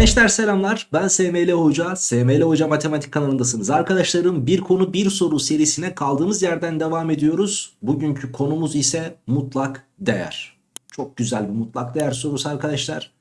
Gençler selamlar. Ben SML Hoca. SML Hoca Matematik kanalındasınız arkadaşlarım. Bir konu bir soru serisine kaldığımız yerden devam ediyoruz. Bugünkü konumuz ise mutlak değer. Çok güzel bir mutlak değer sorusu arkadaşlar.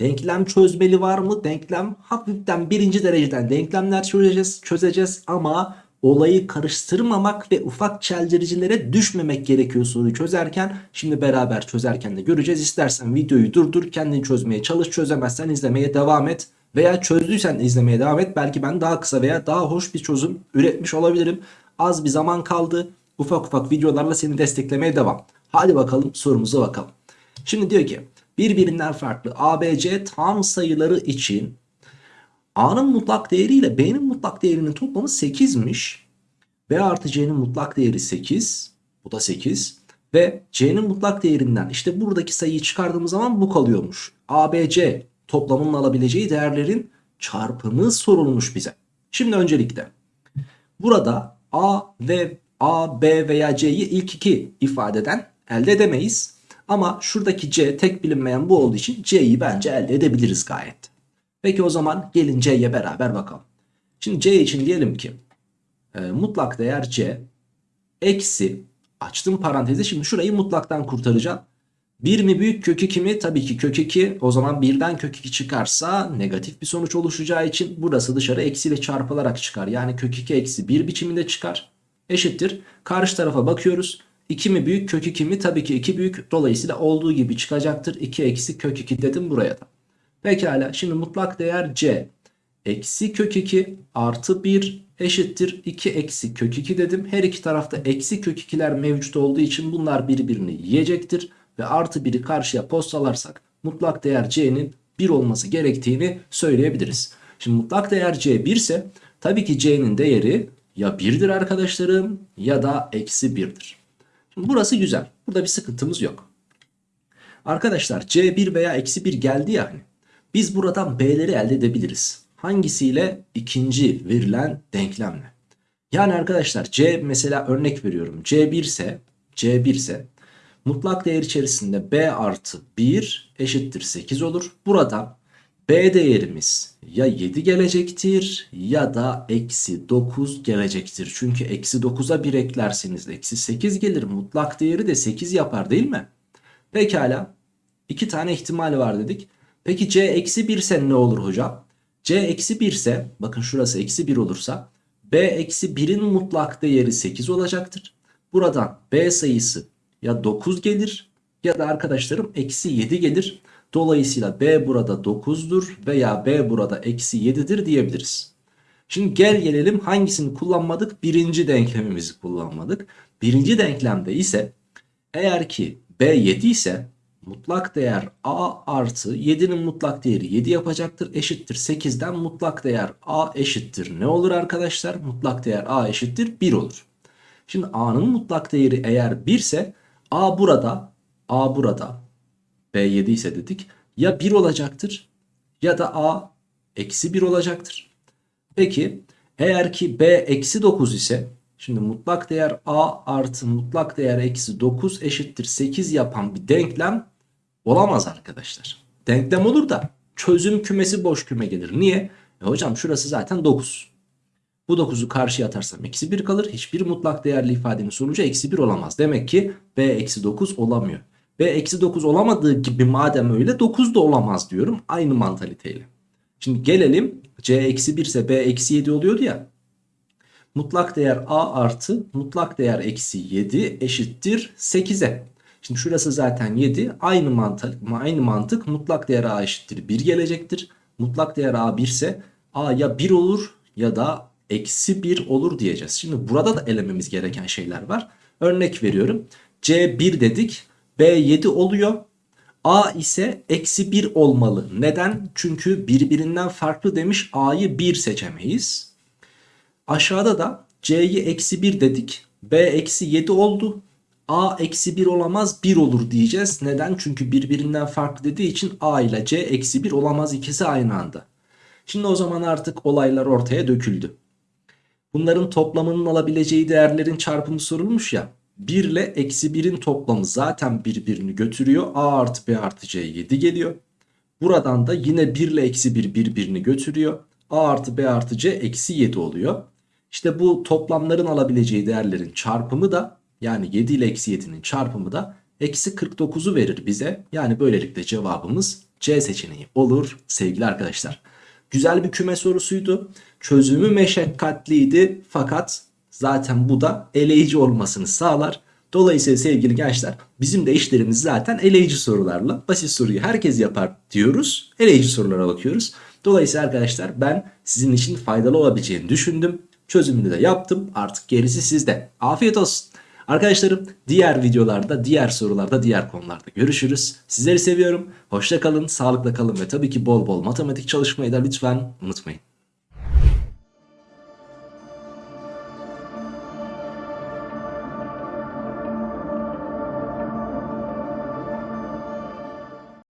Denklem çözmeli var mı? Denklem hafiften birinci dereceden denklemler çözeceğiz çözeceğiz ama olayı karıştırmamak ve ufak çeldiricilere düşmemek gerekiyor soruyu çözerken. Şimdi beraber çözerken de göreceğiz. İstersen videoyu durdur kendin çözmeye çalış çözemezsen izlemeye devam et. Veya çözdüysen izlemeye devam et. Belki ben daha kısa veya daha hoş bir çözüm üretmiş olabilirim. Az bir zaman kaldı. Ufak ufak videolarla seni desteklemeye devam. Hadi bakalım sorumuza bakalım. Şimdi diyor ki birbirinden farklı ABC tam sayıları için A'nın mutlak değeri ile B'nin mutlak değerinin toplamı 8'miş. B artı C'nin mutlak değeri 8. Bu da 8. Ve C'nin mutlak değerinden işte buradaki sayıyı çıkardığımız zaman bu kalıyormuş. A, B, C toplamının alabileceği değerlerin çarpımı sorulmuş bize. Şimdi öncelikle burada A ve A, B veya C'yi ilk iki ifadeden elde edemeyiz. Ama şuradaki C tek bilinmeyen bu olduğu için C'yi bence elde edebiliriz gayet. Peki o zaman gelin C'ye beraber bakalım. Şimdi C için diyelim ki e, mutlak değer C eksi açtım parantezi şimdi şurayı mutlaktan kurtaracağım. 1 mi büyük kök 2 mi? Tabii ki kök 2 o zaman birden kök 2 çıkarsa negatif bir sonuç oluşacağı için burası dışarı eksiyle çarpılarak çıkar. Yani kök 2 eksi 1 biçiminde çıkar. Eşittir. Karşı tarafa bakıyoruz. 2 mi büyük kök 2 mi? Tabii ki 2 büyük dolayısıyla olduğu gibi çıkacaktır. 2 eksi kök 2 dedim buraya da. Pekala şimdi mutlak değer c eksi kök 2 artı 1 eşittir 2 eksi kök 2 dedim. Her iki tarafta eksi kök 2'ler mevcut olduğu için bunlar birbirini yiyecektir. Ve artı 1'i karşıya postalarsak mutlak değer c'nin 1 olması gerektiğini söyleyebiliriz. Şimdi mutlak değer c 1 ise tabii ki c'nin değeri ya 1'dir arkadaşlarım ya da eksi 1'dir. Şimdi burası güzel. Burada bir sıkıntımız yok. Arkadaşlar c1 veya eksi 1 geldi ya hani. Biz buradan B'leri elde edebiliriz. Hangisiyle? İkinci verilen denklemle. Yani arkadaşlar C mesela örnek veriyorum. C1 ise C1 ise mutlak değer içerisinde B artı 1 eşittir 8 olur. Buradan B değerimiz ya 7 gelecektir ya da eksi 9 gelecektir. Çünkü eksi 9'a 1 eklerseniz eksi 8 gelir. Mutlak değeri de 8 yapar değil mi? Pekala. iki tane ihtimal var dedik. Peki c eksi 1 ise ne olur hocam? C eksi 1 ise bakın şurası eksi 1 olursa b eksi 1'in mutlak değeri 8 olacaktır. Buradan b sayısı ya 9 gelir ya da arkadaşlarım eksi 7 gelir. Dolayısıyla b burada 9'dur veya b burada eksi 7'dir diyebiliriz. Şimdi gel gelelim hangisini kullanmadık? Birinci denklemimizi kullanmadık. Birinci denklemde ise eğer ki b 7 ise mutlak değer a artı 7'nin mutlak değeri 7 yapacaktır. Eşittir 8'den mutlak değer a eşittir. Ne olur arkadaşlar? Mutlak değer a eşittir 1 olur. Şimdi a'nın mutlak değeri eğer 1 ise a burada a burada b 7 ise dedik ya 1 olacaktır ya da a eksi 1 olacaktır. Peki eğer ki b eksi 9 ise Şimdi mutlak değer a artı mutlak değer eksi 9 eşittir 8 yapan bir denklem Olamaz arkadaşlar. Denklem olur da çözüm kümesi boş küme gelir. Niye? E hocam şurası zaten 9. Bu 9'u karşıya atarsam eksi 1 kalır. Hiçbir mutlak değerli ifadenin sonucu eksi 1 olamaz. Demek ki b eksi 9 olamıyor. b eksi 9 olamadığı gibi madem öyle 9 da olamaz diyorum. Aynı mantaliteyle. Şimdi gelelim c eksi 1 ise b eksi 7 oluyordu ya. Mutlak değer a artı mutlak değer eksi 7 eşittir 8'e. Şimdi şurası zaten 7. Aynı mantık, aynı mantık mutlak değer a eşittir 1 gelecektir. Mutlak değer a 1 ise a ya 1 olur ya da eksi 1 olur diyeceğiz. Şimdi burada da elememiz gereken şeyler var. Örnek veriyorum. C 1 dedik. B 7 oluyor. A ise eksi 1 olmalı. Neden? Çünkü birbirinden farklı demiş A'yı 1 seçemeyiz. Aşağıda da C'yi eksi 1 dedik. B eksi 7 oldu a eksi 1 olamaz 1 olur diyeceğiz. Neden? Çünkü birbirinden farklı dediği için a ile c eksi 1 olamaz ikisi aynı anda. Şimdi o zaman artık olaylar ortaya döküldü. Bunların toplamının alabileceği değerlerin çarpımı sorulmuş ya. 1 ile eksi 1'in toplamı zaten birbirini götürüyor. a artı b artı c 7 geliyor. Buradan da yine 1 ile eksi 1 birbirini götürüyor. A artı B artı C eksi 7 oluyor. İşte bu toplamların alabileceği değerlerin çarpımı da yani 7 ile eksi 7'nin çarpımı da eksi 49'u verir bize. Yani böylelikle cevabımız C seçeneği olur sevgili arkadaşlar. Güzel bir küme sorusuydu. Çözümü meşakkatliydi fakat zaten bu da eleyici olmasını sağlar. Dolayısıyla sevgili gençler bizim de işlerimiz zaten eleyici sorularla. Basit soruyu herkes yapar diyoruz. Eleyici sorulara bakıyoruz. Dolayısıyla arkadaşlar ben sizin için faydalı olabileceğini düşündüm. Çözümünü de yaptım. Artık gerisi sizde. Afiyet olsun. Arkadaşlarım diğer videolarda, diğer sorularda, diğer konularda görüşürüz. Sizleri seviyorum. Hoşça kalın, sağlıkla kalın ve tabii ki bol bol matematik çalışmayı da lütfen unutmayın.